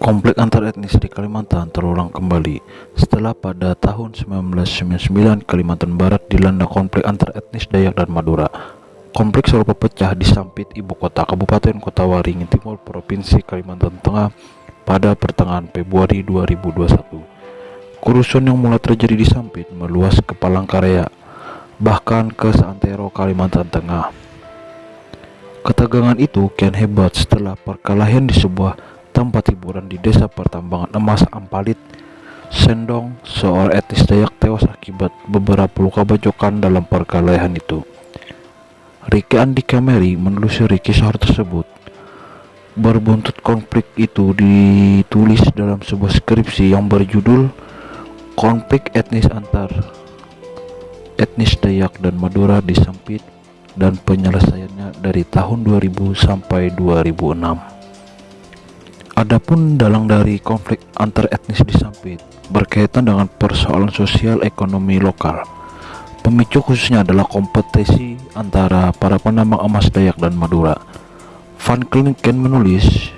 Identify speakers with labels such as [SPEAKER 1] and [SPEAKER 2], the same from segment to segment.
[SPEAKER 1] Konflik antar etnis di Kalimantan terulang kembali setelah pada tahun 1999 Kalimantan Barat dilanda konflik antar etnis Dayak dan Madura. Konflik selalu pecah di Sampit, ibu kota Kabupaten Kota Waringin Timur, Provinsi Kalimantan Tengah pada pertengahan Februari 2021. Kerusuhan yang mulai terjadi di Sampit meluas ke Palangkaraya, bahkan ke Santero, Kalimantan Tengah. Ketegangan itu kian hebat setelah perkelahian di sebuah tempat hiburan di desa pertambangan emas Ampalit, Sendong, seorang etnis Dayak tewas akibat beberapa luka bacokan dalam perkelahian itu. Riki Andika Mary menelusuri kisah tersebut. Berbuntut konflik itu ditulis dalam sebuah skripsi yang berjudul Konflik Etnis Antar Etnis Dayak dan Madura di Sampit dan penyelesaiannya dari tahun 2000 sampai 2006. Adapun dalang dari konflik antar etnis di Sampit berkaitan dengan persoalan sosial ekonomi lokal. Pemicu khususnya adalah kompetisi antara para penambang emas Dayak dan Madura. Van Klinken menulis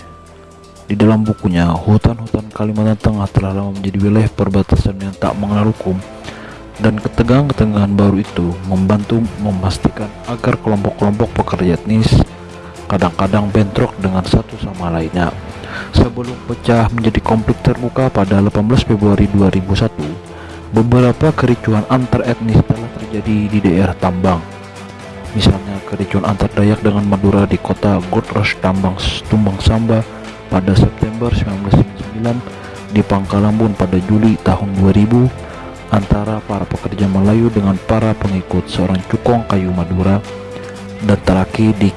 [SPEAKER 1] di dalam bukunya, hutan-hutan Kalimantan Tengah telah lama menjadi wilayah perbatasan yang tak mengenal hukum dan ketegangan-ketegangan baru itu membantu memastikan agar kelompok-kelompok pekerja etnis kadang-kadang bentrok dengan satu sama lainnya Sebelum pecah menjadi konflik terbuka pada 18 Februari 2001, beberapa kericuhan antar etnis telah terjadi di daerah tambang. Misalnya kericuhan antar Dayak dengan Madura di kota Godros Tambang Tumbang Samba pada September 1999 di Pangkalambun pada Juli tahun 2000 antara para pekerja Melayu dengan para pengikut seorang cukong kayu Madura dan terakhir di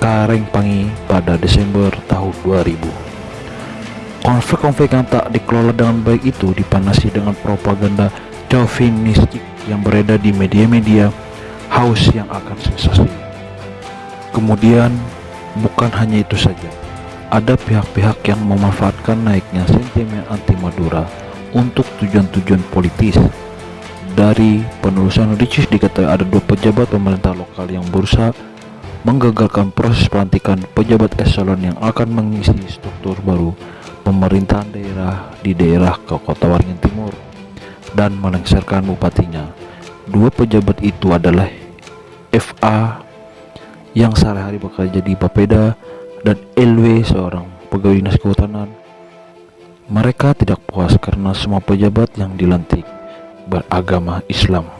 [SPEAKER 1] Karengpangi pada Desember tahun 2000. Konflik-konflik yang tak dikelola dengan baik itu dipanasi dengan propaganda chauvinistik yang beredar di media-media haus yang akan sensasi. Kemudian, bukan hanya itu saja, ada pihak-pihak yang memanfaatkan naiknya sentimen anti Madura untuk tujuan-tujuan politis. Dari penelusuran Ricis diketahui ada dua pejabat pemerintah lokal yang berusaha menggagalkan proses pelantikan pejabat eselon yang akan mengisi struktur baru pemerintahan daerah di daerah ke Kota Waringin Timur dan melengsarkan bupatinya. Dua pejabat itu adalah FA yang sehari-hari bekerja di Bapeda dan LW seorang pegawai dinas kehutanan. Mereka tidak puas karena semua pejabat yang dilantik beragama Islam.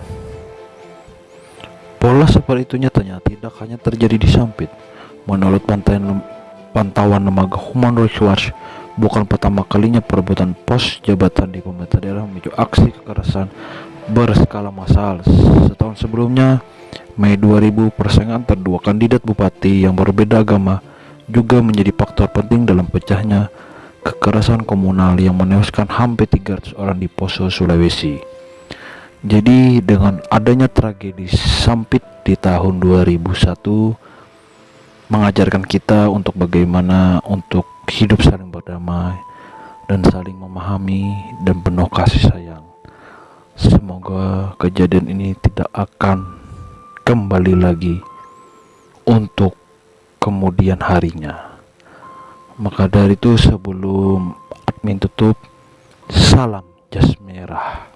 [SPEAKER 1] Pola seperti itu nyatanya tidak hanya terjadi di Sampit. Menurut pantauan, pantauan lembaga Human Rights Watch, bukan pertama kalinya perebutan pos jabatan di pemerintah daerah memicu aksi kekerasan berskala massal. Setahun sebelumnya, Mei 2000, persaingan antara dua kandidat bupati yang berbeda agama juga menjadi faktor penting dalam pecahnya kekerasan komunal yang menewaskan hampir 300 orang di Poso, Sulawesi. Jadi dengan adanya tragedi Sampit di tahun 2001 mengajarkan kita untuk bagaimana untuk hidup berdamai dan saling memahami dan penuh kasih sayang. Semoga kejadian ini tidak akan kembali lagi untuk kemudian harinya. Maka dari itu sebelum admin tutup, salam jas merah.